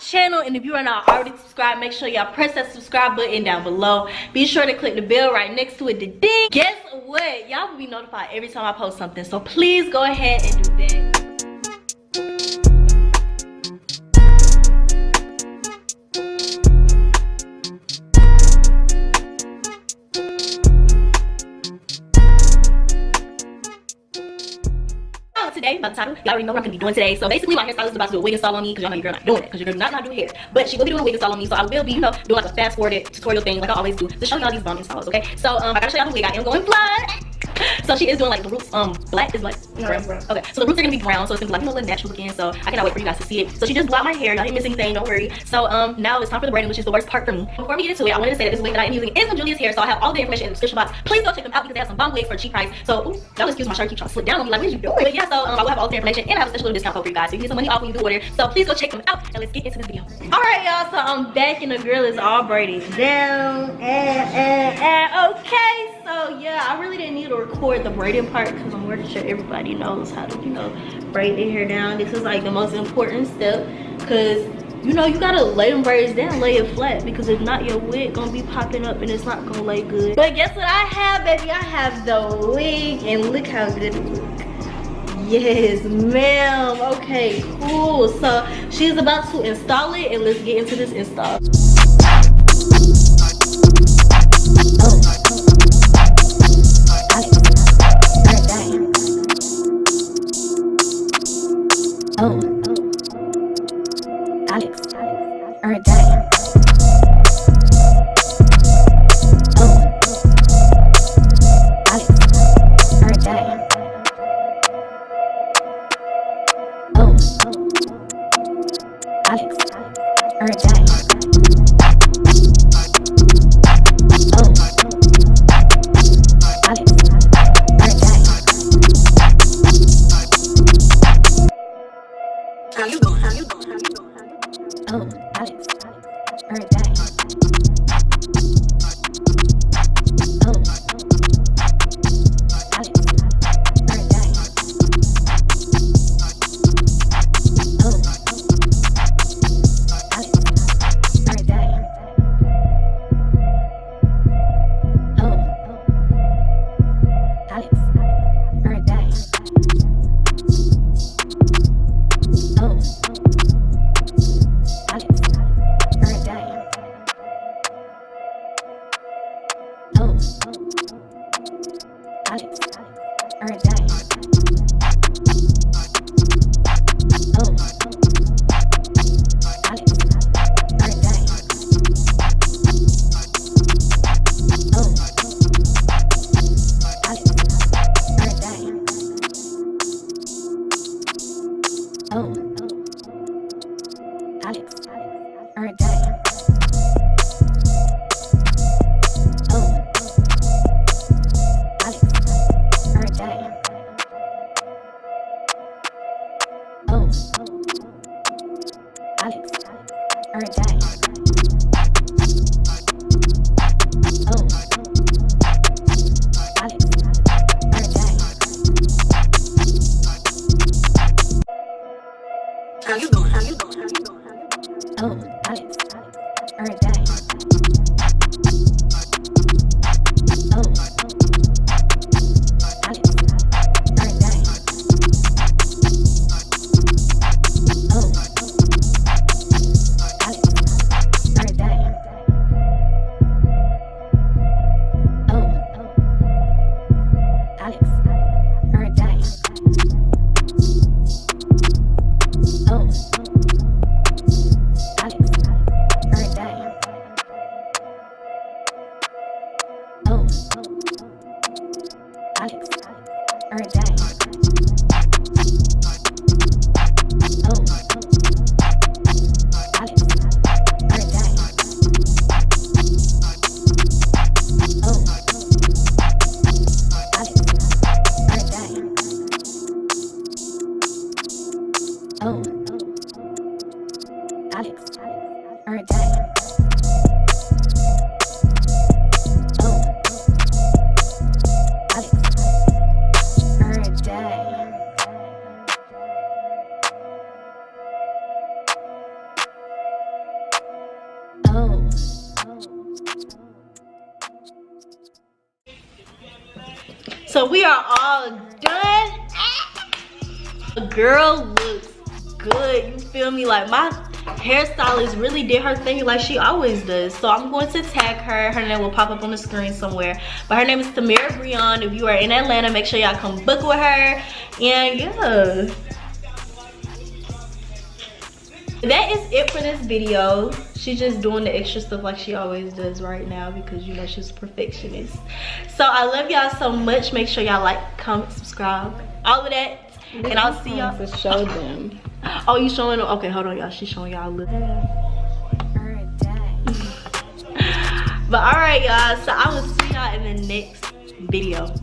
channel. And if you are not already subscribed, make sure y'all press that subscribe button down below. Be sure to click the bell right next to it, the ding. Guess what? Y'all will be notified every time I post something. So please go ahead and do that. Today by the title. Y'all already know what I'm gonna be doing today. So basically my hairstylist is about to do a wig install on me because y'all know your girl not doing it because your girl not not do hair. But she will be doing a wig install on me. So I will be, you know, doing like a fast forwarded tutorial thing like I always do to show y'all these bomb installs, okay? So um I gotta show y'all the wig. I am going fly so she is doing like the roots um black is like brown. brown. okay so the roots are gonna be brown so it's gonna be like you know, a little natural looking so i cannot wait for you guys to see it. So she just blocked my hair y'all didn't miss anything don't worry. So um now it's time for the braiding which is the worst part for me. Before we get into it i wanted to say that this wig that i am using is from julia's hair so i have all the information in the description box. Please go check them out because they have some bomb wigs for a cheap price. So ooh, y'all excuse my shirt keep trying to slip down on me like what are you doing? But yeah so um, i will have all the information and i have a special little discount code for you guys. So you can get some money off when you do order. So please go check them out and let's get into this video. All right y'all so i'm back and the girl is all braided down. And, and, and okay yeah i really didn't need to record the braiding part because i'm pretty sure everybody knows how to you know braid their hair down. This is like the most important step because you know you gotta lay them braids down lay it flat because if not your wig gonna be popping up and it's not gonna lay good. But guess what i have baby? I have the wig and look how good it looks yes ma'am. Okay cool. So she's about to install it and let's get into this install or it. Oh. How you how you how you how you oh. How you doing? How you doing? How you doing? Oh, Alex. Alex. All right. Oh. Alex. Or a. So we are all done. Girl looks good. You feel me? Like my hairstylist really did her thing like she always does. So I'm going to tag her. Her name will pop up on the screen somewhere. But her name is Tamira Breon. If you are in Atlanta, make sure y'all come book with her. And yeah that is it for this video she's just doing the extra stuff like she always does right now because you know she's a perfectionist so i love y'all so much make sure y'all like comment subscribe all of that and i'll see y'all to show them oh you showing them okay hold on y'all. She's showing y'all a little. But all right y'all. So i will see y'all in the next video